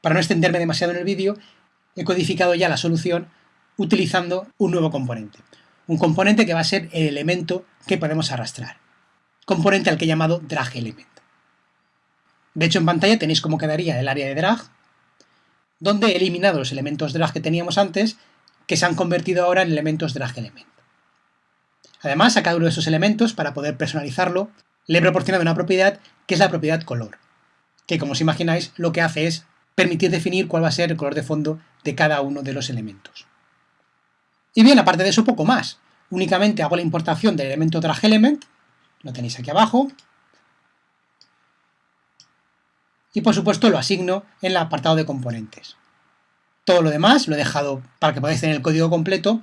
para no extenderme demasiado en el vídeo, he codificado ya la solución utilizando un nuevo componente. Un componente que va a ser el elemento que podemos arrastrar. Componente al que he llamado drag element. De hecho, en pantalla tenéis cómo quedaría el área de drag, donde he eliminado los elementos drag que teníamos antes, que se han convertido ahora en elementos drag element. Además, a cada uno de esos elementos, para poder personalizarlo, le he proporcionado una propiedad que es la propiedad color, que como os imagináis lo que hace es permitir definir cuál va a ser el color de fondo de cada uno de los elementos. Y bien, aparte de eso, poco más. Únicamente hago la importación del elemento dragElement, lo tenéis aquí abajo, y por supuesto lo asigno en el apartado de componentes. Todo lo demás lo he dejado para que podáis tener el código completo,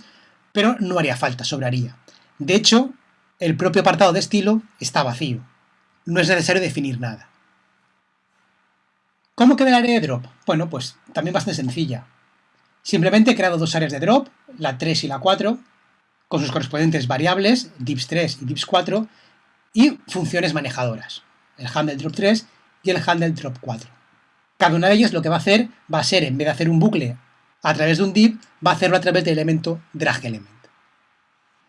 pero no haría falta, sobraría. De hecho, el propio apartado de estilo está vacío. No es necesario definir nada. ¿Cómo queda el área de drop? Bueno, pues también bastante sencilla. Simplemente he creado dos áreas de drop, la 3 y la 4, con sus correspondientes variables, dips 3 y dips 4, y funciones manejadoras, el handle drop 3 y el handle drop 4. Cada una de ellas lo que va a hacer va a ser, en vez de hacer un bucle a través de un div, va a hacerlo a través del elemento dragElement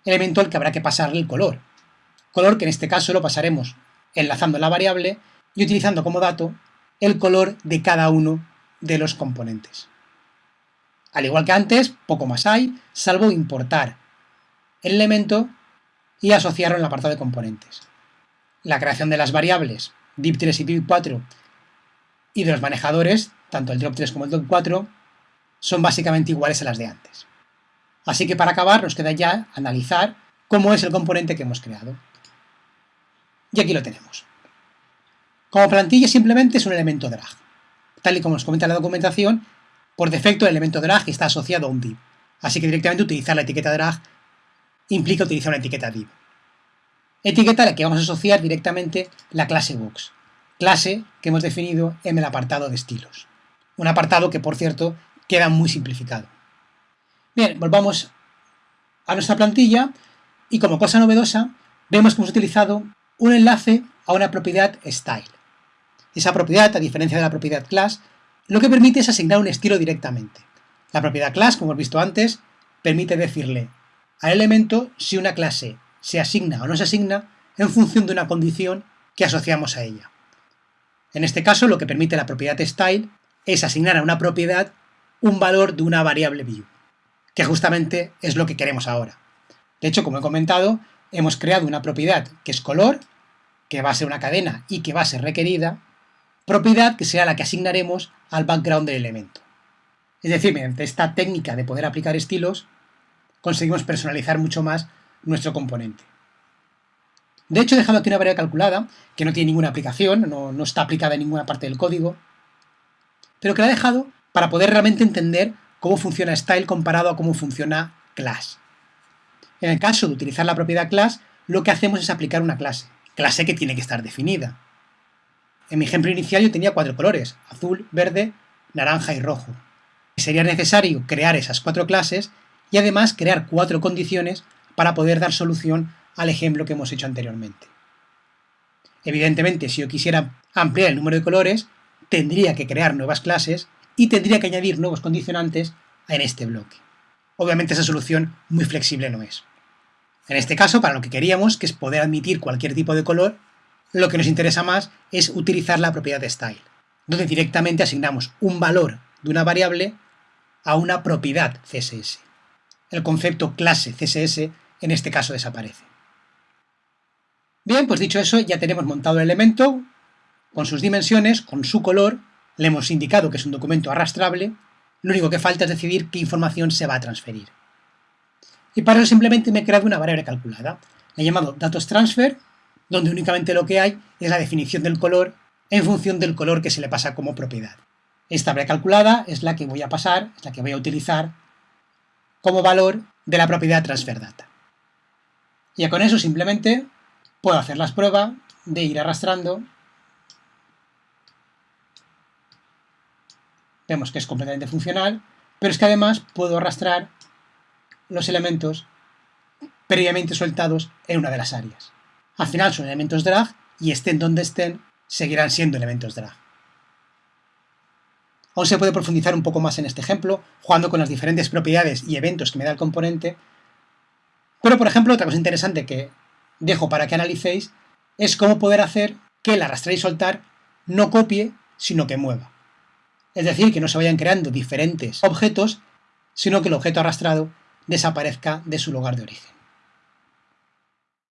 elemento al que habrá que pasarle el color. Color que en este caso lo pasaremos enlazando la variable y utilizando como dato el color de cada uno de los componentes. Al igual que antes, poco más hay, salvo importar el elemento y asociarlo en el apartado de componentes. La creación de las variables div3 y div4 y de los manejadores, tanto el drop3 como el drop4, son básicamente iguales a las de antes. Así que para acabar nos queda ya analizar cómo es el componente que hemos creado. Y aquí lo tenemos. Como plantilla simplemente es un elemento drag. Tal y como nos comenta la documentación, por defecto el elemento drag está asociado a un div. Así que directamente utilizar la etiqueta drag implica utilizar una etiqueta div. Etiqueta a la que vamos a asociar directamente la clase box. Clase que hemos definido en el apartado de estilos. Un apartado que, por cierto, queda muy simplificado. Bien, volvamos a nuestra plantilla y como cosa novedosa vemos que hemos utilizado un enlace a una propiedad style. Esa propiedad, a diferencia de la propiedad class, lo que permite es asignar un estilo directamente. La propiedad class, como hemos visto antes, permite decirle al elemento si una clase se asigna o no se asigna en función de una condición que asociamos a ella. En este caso, lo que permite la propiedad style es asignar a una propiedad un valor de una variable view que justamente es lo que queremos ahora. De hecho, como he comentado, hemos creado una propiedad que es color, que va a ser una cadena y que va a ser requerida, propiedad que será la que asignaremos al background del elemento. Es decir, mediante esta técnica de poder aplicar estilos, conseguimos personalizar mucho más nuestro componente. De hecho, he dejado aquí una variable calculada, que no tiene ninguna aplicación, no, no está aplicada en ninguna parte del código, pero que la he dejado para poder realmente entender cómo funciona style comparado a cómo funciona class. En el caso de utilizar la propiedad class, lo que hacemos es aplicar una clase, clase que tiene que estar definida. En mi ejemplo inicial yo tenía cuatro colores, azul, verde, naranja y rojo. Sería necesario crear esas cuatro clases y además crear cuatro condiciones para poder dar solución al ejemplo que hemos hecho anteriormente. Evidentemente, si yo quisiera ampliar el número de colores, tendría que crear nuevas clases y tendría que añadir nuevos condicionantes en este bloque. Obviamente esa solución muy flexible no es. En este caso, para lo que queríamos, que es poder admitir cualquier tipo de color, lo que nos interesa más es utilizar la propiedad de style, donde directamente asignamos un valor de una variable a una propiedad CSS. El concepto clase CSS en este caso desaparece. Bien, pues dicho eso, ya tenemos montado el elemento con sus dimensiones, con su color le hemos indicado que es un documento arrastrable, lo único que falta es decidir qué información se va a transferir. Y para eso simplemente me he creado una variable calculada. La he llamado datos_transfer, donde únicamente lo que hay es la definición del color en función del color que se le pasa como propiedad. Esta variable calculada es la que voy a pasar, es la que voy a utilizar como valor de la propiedad transferData. Y ya con eso simplemente puedo hacer las pruebas de ir arrastrando vemos que es completamente funcional, pero es que además puedo arrastrar los elementos previamente soltados en una de las áreas. Al final son elementos drag y estén donde estén, seguirán siendo elementos drag. Aún se puede profundizar un poco más en este ejemplo, jugando con las diferentes propiedades y eventos que me da el componente. Pero, por ejemplo, otra cosa interesante que dejo para que analicéis es cómo poder hacer que el arrastrar y soltar no copie, sino que mueva. Es decir, que no se vayan creando diferentes objetos, sino que el objeto arrastrado desaparezca de su lugar de origen.